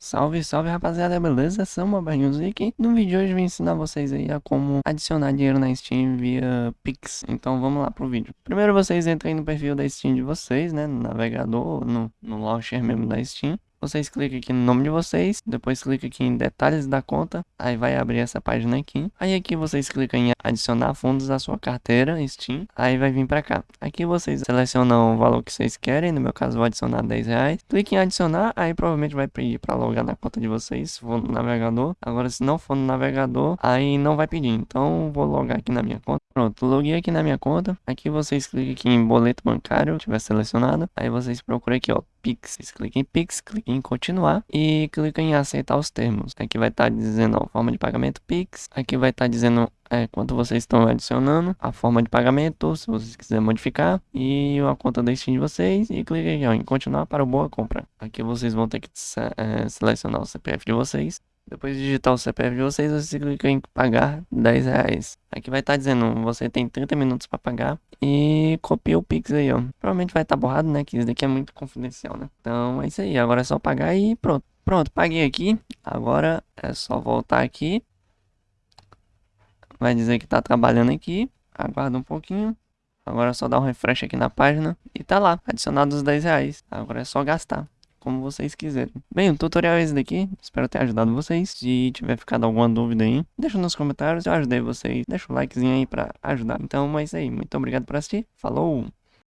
Salve, salve rapaziada, beleza? E aqui no vídeo de hoje eu vou ensinar vocês aí a como adicionar dinheiro na Steam via Pix. Então vamos lá pro vídeo. Primeiro vocês entrem no perfil da Steam de vocês, né? No navegador, no, no launcher mesmo da Steam. Vocês clicam aqui no nome de vocês, depois clica aqui em detalhes da conta, aí vai abrir essa página aqui. Aí aqui vocês clicam em adicionar fundos à sua carteira Steam, aí vai vir para cá. Aqui vocês selecionam o valor que vocês querem, no meu caso vou adicionar 10 reais. Clique em adicionar, aí provavelmente vai pedir para logar na conta de vocês, se for no navegador. Agora se não for no navegador, aí não vai pedir, então vou logar aqui na minha conta. Pronto, loguei aqui na minha conta. Aqui vocês clicam aqui em boleto bancário, tiver selecionado. Aí vocês procuram aqui, ó, Pix. Vocês clicam em Pix, clicam em continuar e clicam em aceitar os termos. Aqui vai estar tá dizendo ó, forma de pagamento Pix. Aqui vai estar tá dizendo é, quanto vocês estão adicionando, a forma de pagamento, se vocês quiserem modificar, e a conta da Steam de vocês, e clique aqui ó, em continuar para o boa compra. Aqui vocês vão ter que é, selecionar o CPF de vocês, depois de digitar o CPF de vocês, você clica em pagar 10 reais. Aqui vai estar tá dizendo, você tem 30 minutos para pagar e copia o Pix aí, ó. Provavelmente vai estar tá borrado, né, que isso daqui é muito confidencial, né. Então é isso aí, agora é só pagar e pronto. Pronto, paguei aqui, agora é só voltar aqui. Vai dizer que tá trabalhando aqui, aguarda um pouquinho. Agora é só dar um refresh aqui na página e tá lá, adicionado os 10 reais. Agora é só gastar como vocês quiserem. Bem, o tutorial é esse daqui, espero ter ajudado vocês. Se tiver ficado alguma dúvida aí, deixa nos comentários, eu ajudei vocês. Deixa o likezinho aí pra ajudar. Então é isso aí, muito obrigado por assistir, falou!